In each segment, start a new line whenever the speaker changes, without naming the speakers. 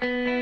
Hi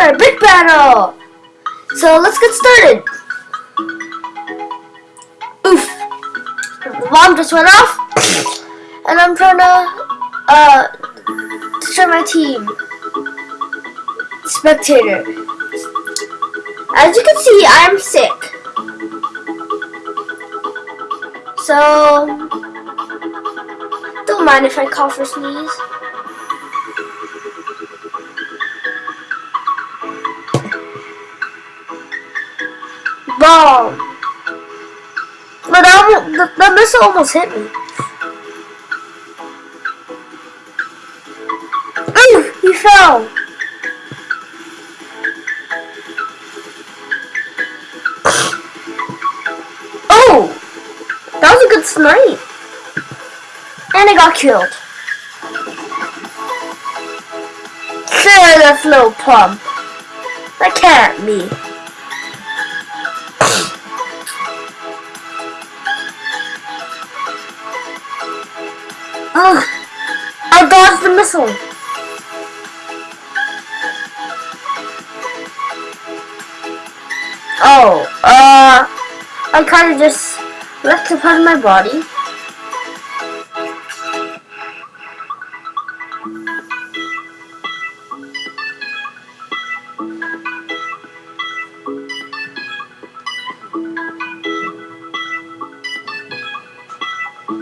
Brickbattle. So let's get started. Oof. The just went off. And I'm trying to, uh, destroy my team. Spectator. As you can see, I'm sick. So, don't mind if I cough or sneeze. Bomb. But that, the, the missile almost hit me. Ooh, he fell. Oh, that was a good snipe. And I got killed. Sure, that's no pump. That can't be. Oh, uh, I kind of just left a part of my body.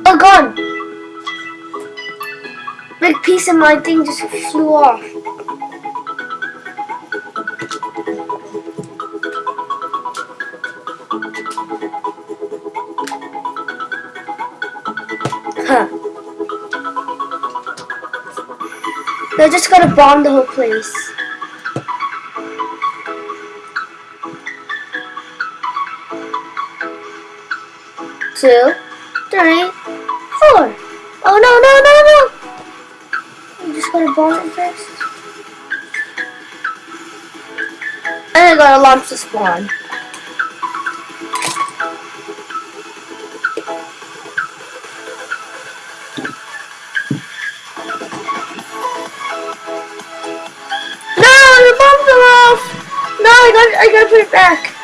Oh god! Big piece of my thing just flew off. They're just gonna bomb the whole place. Two, three, four. Oh no, no, no, no! I'm just gonna bomb it first. And I gotta launch the spawn. It back.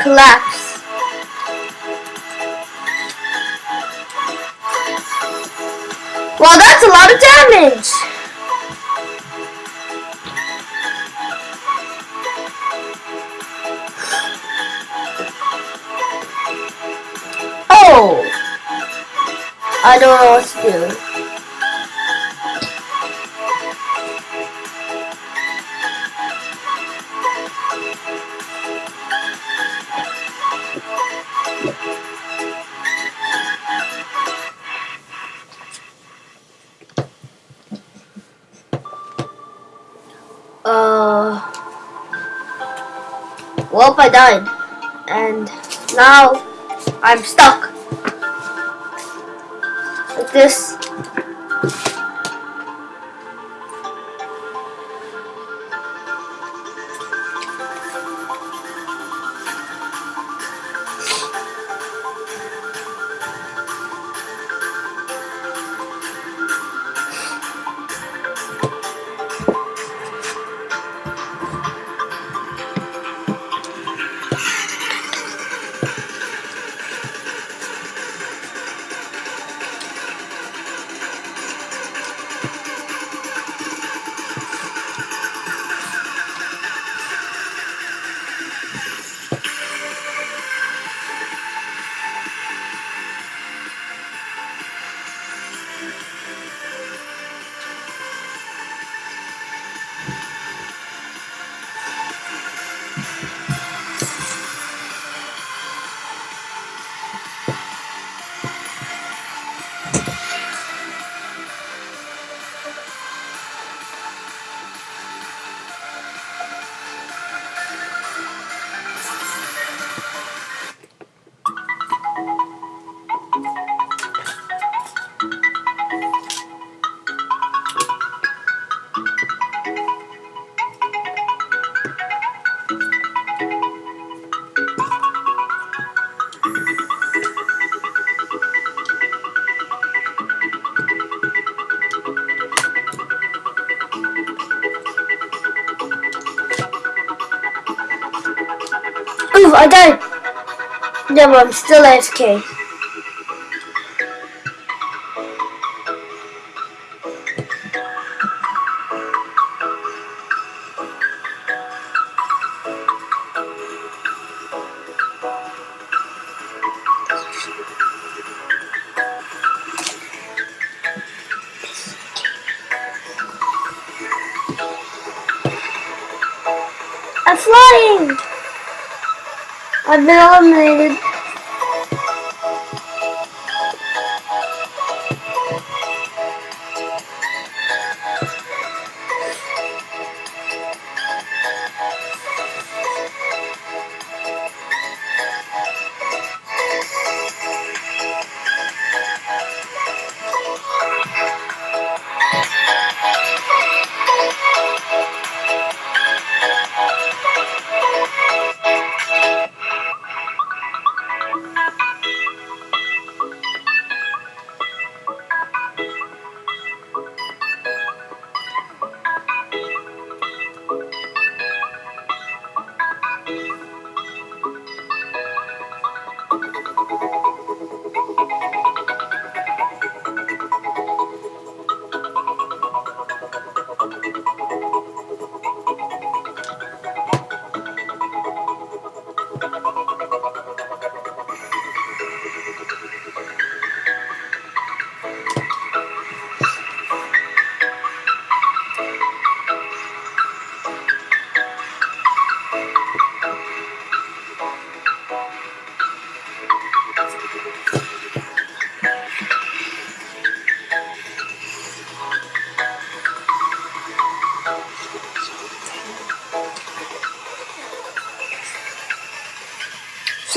Collapse. Well, that's a lot of damage. Oh! I don't know what to do. Died, and now I'm stuck like this. I died! Never, I'm still AFK. I'm flying! I've been eliminated.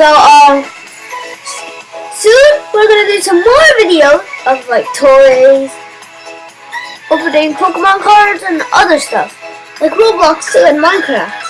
So, um, soon we're gonna do some more videos of like toys, opening Pokemon cards, and other stuff, like Roblox too and Minecraft.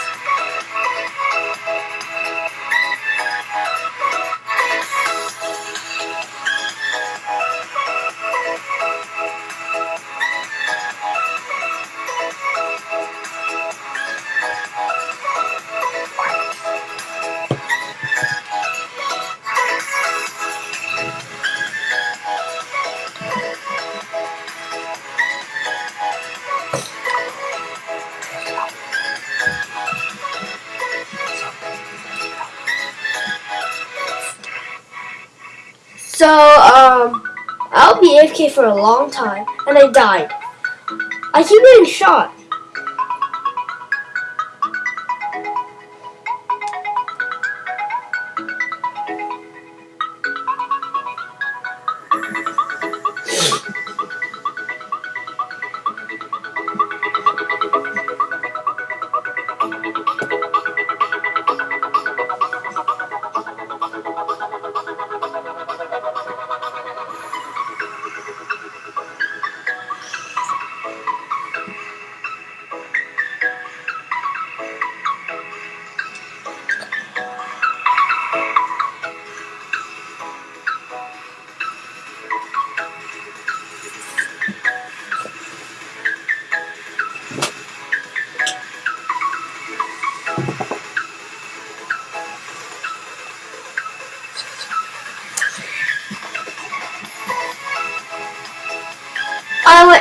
Be AFK for a long time, and I died. I keep getting shot.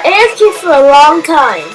Was AFK for a long time.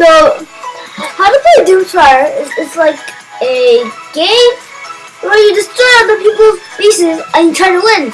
The how to play Doomspire is it's like a game where you destroy other people's bases and you try to win.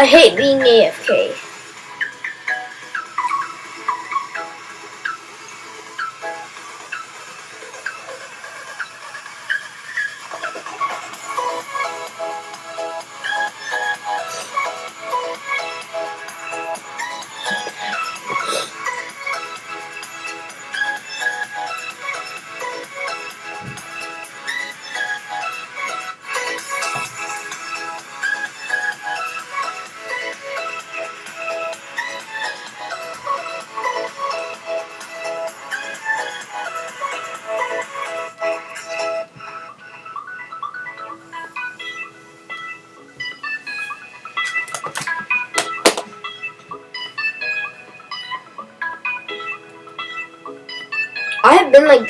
I hate being AFK.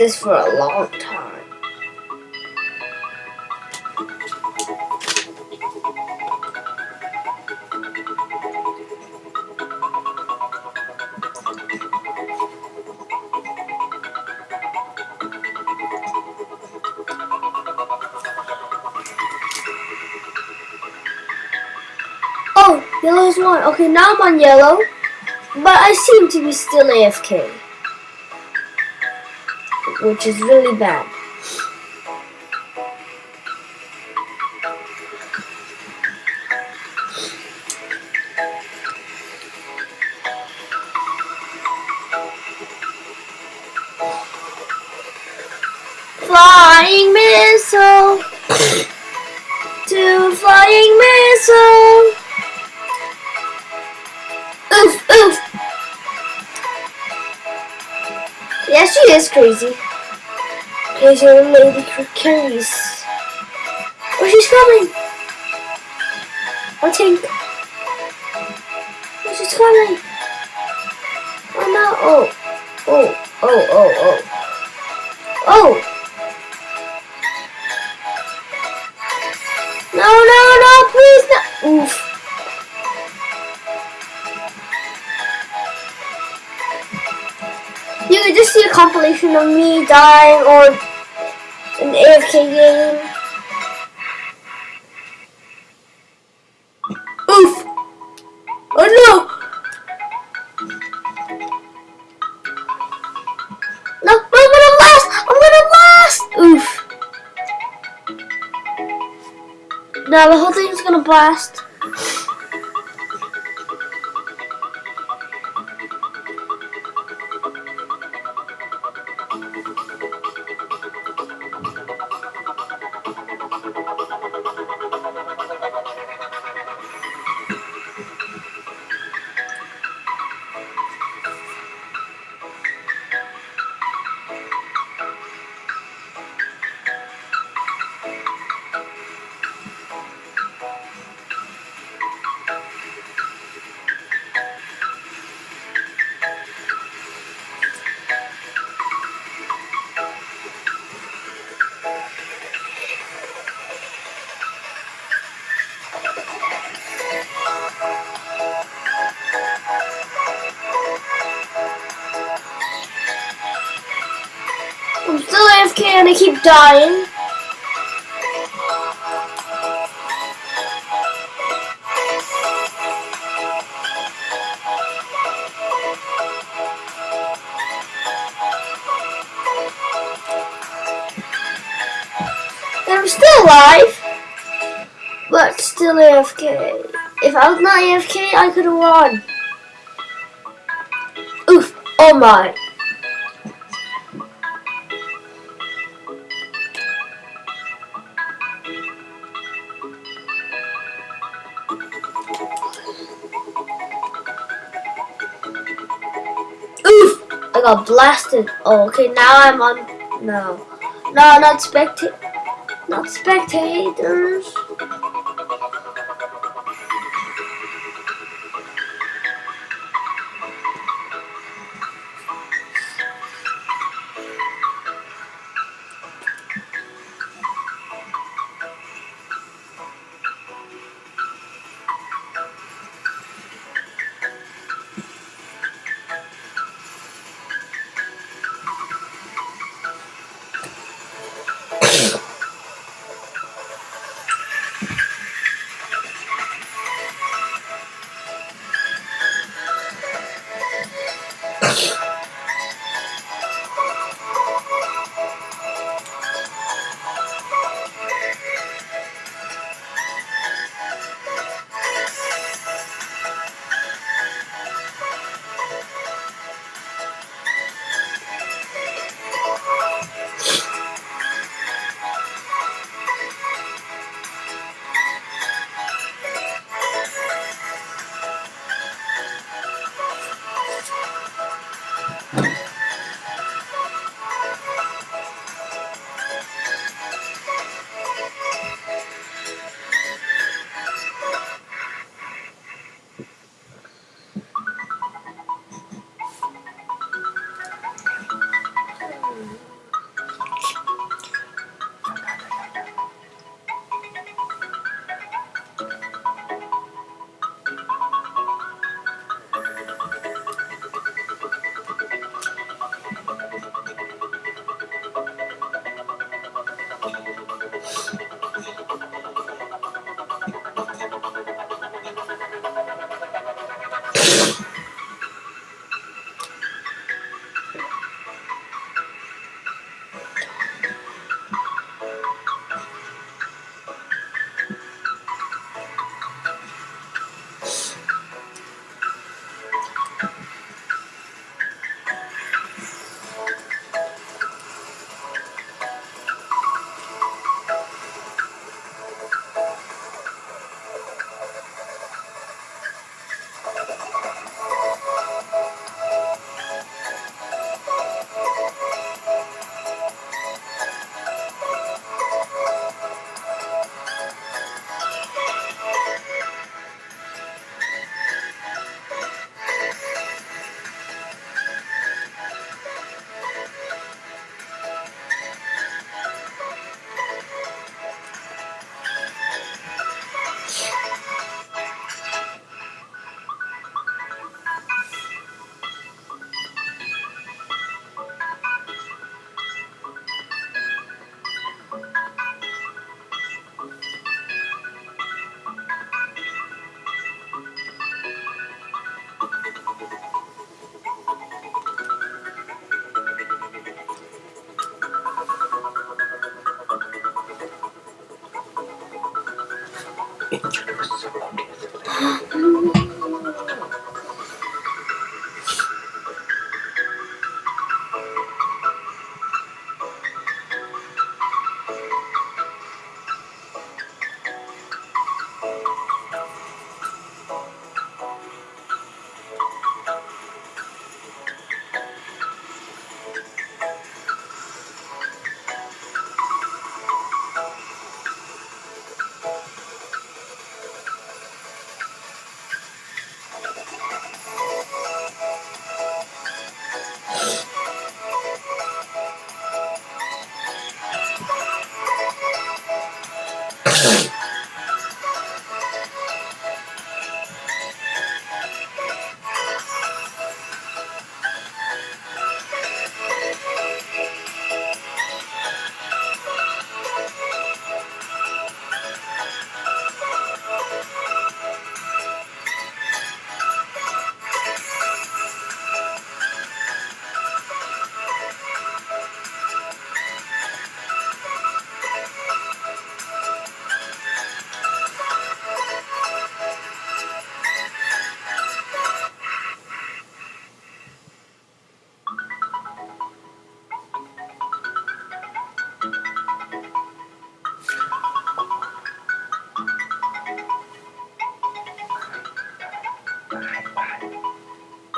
This for a long time. Oh, yellow's one. Okay, now I'm on yellow. But I seem to be still AFK. Which is really bad. Flying missile to flying missile. Oof, oof. Yeah, she is crazy. Crazy old lady carries. Oh, she's coming. I think. Oh, she's coming. Oh no. Oh. Oh. Oh. Oh. Oh. Oh. No, no, no, please no. Oof. You can just see a compilation of me dying or an AFK game. Oof. Oh no. No, no, I'm gonna blast! I'm gonna blast! Oof. No, the whole thing's gonna blast. I keep dying. I'm still alive. but still AFK. If I was not AFK, I could have won. Oof! Oh my! I got blasted. Oh, okay, now I'm on. No. No, not spectate. Not spectators.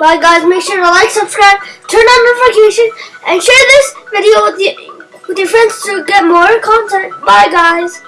Bye guys, make sure to like, subscribe, turn on notifications, and share this video with, you, with your friends to get more content. Bye guys.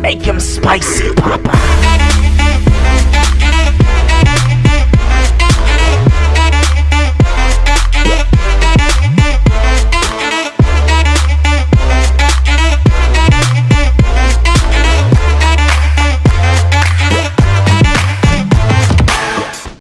Make him spicy, Papa.